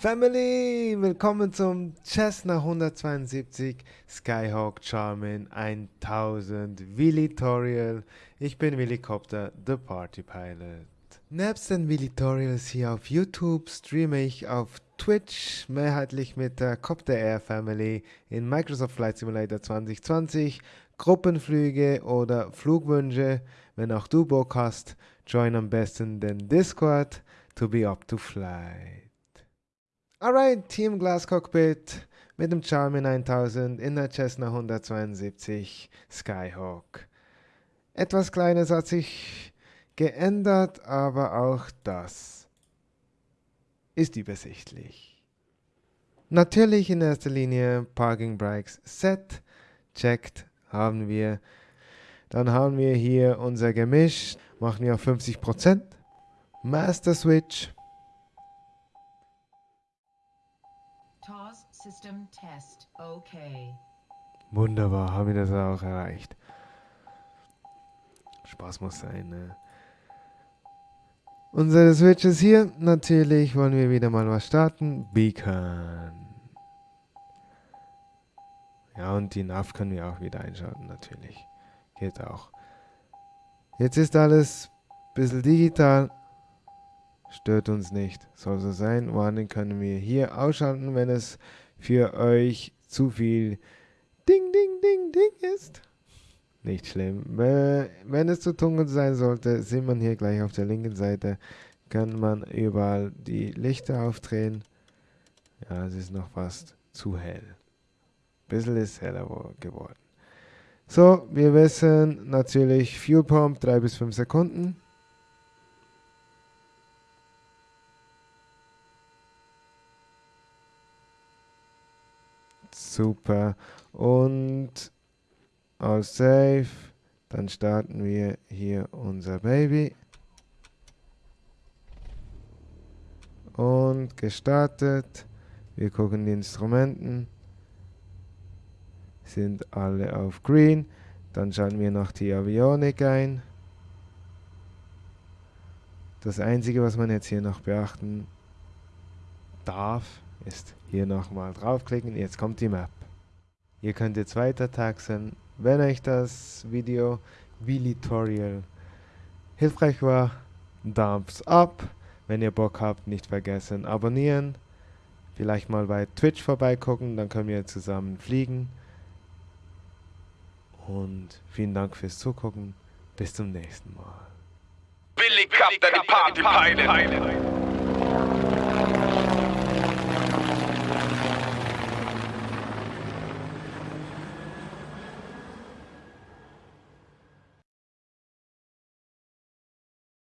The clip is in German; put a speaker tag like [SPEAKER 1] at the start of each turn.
[SPEAKER 1] Family, willkommen zum Cessna 172 Skyhawk Charmin 1000 Willitorial. Ich bin Willicopter, the Party Pilot. Nebst den Willitorials hier auf YouTube streame ich auf Twitch mehrheitlich mit der Copter Air Family in Microsoft Flight Simulator 2020, Gruppenflüge oder Flugwünsche. Wenn auch du Bock hast, join am besten den Discord to be up to flight. Alright, Team Glass Cockpit mit dem Charmin 1000 in der Cessna 172 Skyhawk. Etwas Kleines hat sich geändert, aber auch das ist übersichtlich. Natürlich in erster Linie Parking Brakes Set, checkt haben wir. Dann haben wir hier unser Gemisch, machen wir auf 50%. Master Switch, System Test. Okay. Wunderbar, haben wir das auch erreicht. Spaß muss sein, ne? Unsere Switches hier. Natürlich wollen wir wieder mal was starten. Beacon. Ja, und die NAV können wir auch wieder einschalten, natürlich. Geht auch. Jetzt ist alles ein bisschen digital. Stört uns nicht. Soll so sein. Warning können wir hier ausschalten, wenn es für euch zu viel Ding, Ding, Ding, Ding ist. Nicht schlimm. Wenn es zu dunkel sein sollte, sieht man hier gleich auf der linken Seite, kann man überall die Lichter aufdrehen. Ja, es ist noch fast zu hell. Bisschen ist heller geworden. So, wir wissen natürlich Fuel Pump 3 bis 5 Sekunden. Super. Und aus Save. Dann starten wir hier unser Baby. Und gestartet. Wir gucken die Instrumenten. Sind alle auf Green. Dann schalten wir noch die Avionik ein. Das Einzige, was man jetzt hier noch beachten darf, ist hier nochmal draufklicken. Jetzt kommt die Map. Ihr könnt jetzt weiter taxen. Wenn euch das Video wie Tutorial hilfreich war, Thumbs up. Wenn ihr Bock habt, nicht vergessen abonnieren. Vielleicht mal bei Twitch vorbeigucken, dann können wir zusammen fliegen. Und vielen Dank fürs Zugucken. Bis zum nächsten Mal. Billy Cup, the Party Pilot.